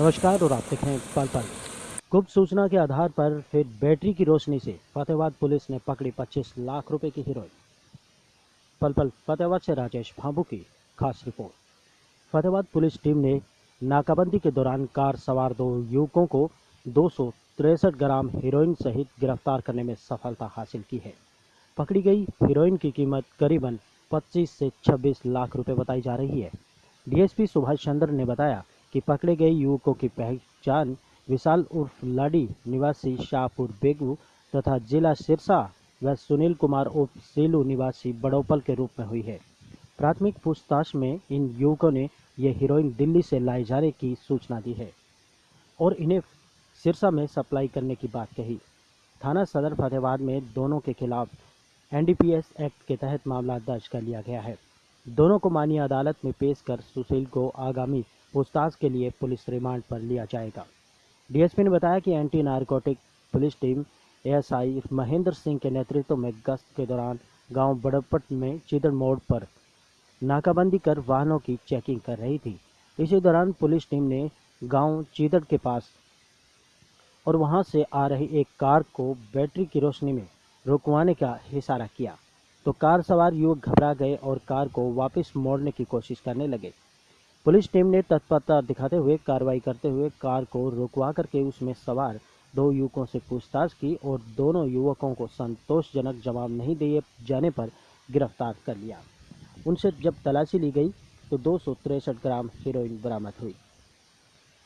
नमस्कार और आप देख रहे हैं पल पल। गुप्त सूचना के आधार पर फिर बैटरी की रोशनी से फतेहाबाद पुलिस ने पकड़ी 25 लाख रुपए की हीरोइन। पल पल, फतेहाबाद से राजेश भाबू की खास रिपोर्ट। फतेहाबाद पुलिस टीम ने नाकाबंदी के दौरान कार सवार दो युवकों को दो ग्राम हीरोइन सहित गिरफ़्तार करने में सफलता हासिल की है। पकड़ी गई हीरोइन की कीमत करीबन 25 से 26 लाख रुपए बताई जा रही है। डीएसपी सुभाष चंद्र ने बताया कि पकड़े गए युवकों की पहचान विशाल उर्फ़ लाडी निवासी शाहपुर बेगू तथा जिला सिरसा व सुनील कुमार उर्फ़ सेलू निवासी बड़ोपल के रूप में हुई है। प्राथमिक पूछताछ में इन युवकों ने यह हीरोइन दिल्ली से लाए जाने की सूचना दी है और इन्हें सिरसा में सप्लाई करने की बात कही। थाना सदर फतेहाबाद में दोनों के खिलाफ एनडीपीएस एक्ट के तहत मामला दर्ज कर लिया गया है। दोनों को माननीय अदालत में पेश कर सुशील को आगामी पूछताछ के लिए पुलिस रिमांड पर लिया जाएगा। डीएसपी ने बताया कि anti narcotic police team ASI Mahendra Singh के नेतृत्व में गश्त के दौरान गाँव बड़पट में चिदड़ मोड़ पर नाकाबंदी कर वाहनों की चेकिंग कर रही थी। इसी दौरान पुलिस टीम ने गाँव चिदड़ के पास और वहाँ से आ रही एक कार को बैटरी की रोशनी में रुकवाने का इशारा किया। तो कार सवार युवक घबरा गए और कार को वापस मोड़ने की कोशिश करने लगे। पुलिस टीम ने तत्परता दिखाते हुए कार्रवाई करते हुए कार को रुकवा करके उसमें सवार दो युवकों से पूछताछ की और दोनों युवकों को संतोषजनक जवाब नहीं दिए जाने पर गिरफ़्तार कर लिया। उनसे जब तलाशी ली गई तो दो ग्राम हीरोइन बरामद हुई।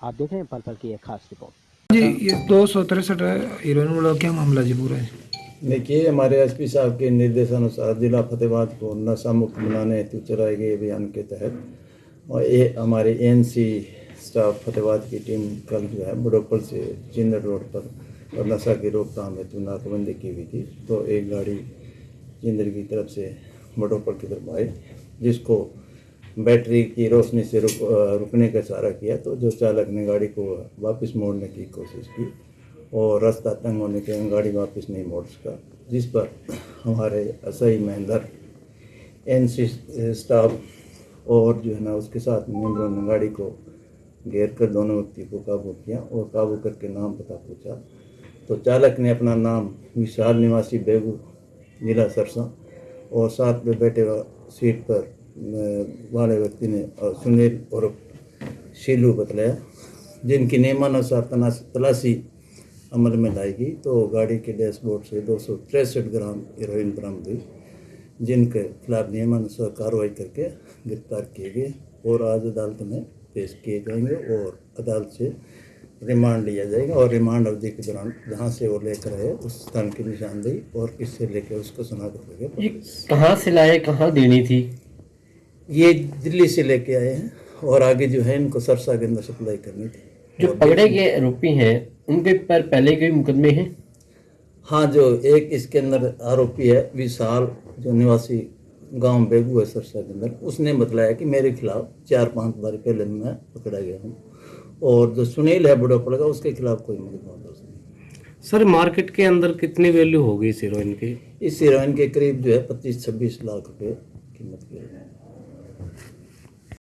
आप देख रहे हैं पल पल की एक खास रिपोर्ट। जी, ये दो सौ तिरसठ हीरोइन वाला क्या मामला जी पूरा है? देखिए हमारे एसपी साहब के निर्देशानुसार जिला फतेहाबाद को नशा मुक्त बनाने हेतु चलाए गए अभियान के तहत और ये हमारे एनसी स्टाफ फतेहाबाद की टीम कल जो है बड़ोपल से चिंदर रोड पर और नशा की रोकथाम हेतु नाकाबंदी की हुई थी। तो एक गाड़ी चिंदर की तरफ़ से बड़ोपल की तरफ़ आई, जिसको बैटरी की रोशनी से रुक रुकने का इशारा किया। तो जो चालक ने गाड़ी को वापस मोड़ने की कोशिश की और रास्ता तंग होने के गाड़ी वापस नहीं मोड़ सका, जिस पर हमारे असई महेंद्र एन स्टाफ और जो है ना उसके साथ मेम्बरों ने गाड़ी को घेर कर दोनों व्यक्ति को काबू किया और काबू करके नाम पता पूछा। तो चालक ने अपना नाम विशाल निवासी बेगू जिला सरसा और साथ में बैठे सीट पर वाले व्यक्ति ने सुनील और शीलू बतलाया, जिनकी नियमानुसार तलाशी अमल में लाई गई तो गाड़ी के डैशबोर्ड से दो ग्राम हीरोइन बरामद हुई जिनके खिलाफ नियमानुसार कार्रवाई करके गिरफ़्तार किए गए और आज अदालत में पेश किए जाएँगे और अदालत से रिमांड लिया जाएगा और रिमांड अवधि के दौरान जहाँ से वो लेकर आए उस स्थान की निशानदेही और किससे लेकर उसको सुना करेंगे कहाँ से लाए कहाँ देनी थी? ये दिल्ली से लेके आए हैं और आगे जो है इनको सरसा के अंदर सप्लाई करनी थी। जो पकड़े गए आरोपी हैं उनके पर पहले के मुकदमे हैं? हाँ जो एक इसके अंदर आरोपी है विशाल जो निवासी गाँव बेगू है सरसा के अंदर उसने बतलाया कि मेरे खिलाफ चार पाँच बार पहले मैं पकड़ा गया हूँ। और जो सुनील है बड़ा पड़ेगा उसके खिलाफ कोई मुकदमा दर्ज नहीं। सर मार्केट के अंदर कितनी वैल्यू होगी इस हीरोइन की? इस हीरोइन के करीब जो है पच्चीस छब्बीस लाख रुपये कीमत की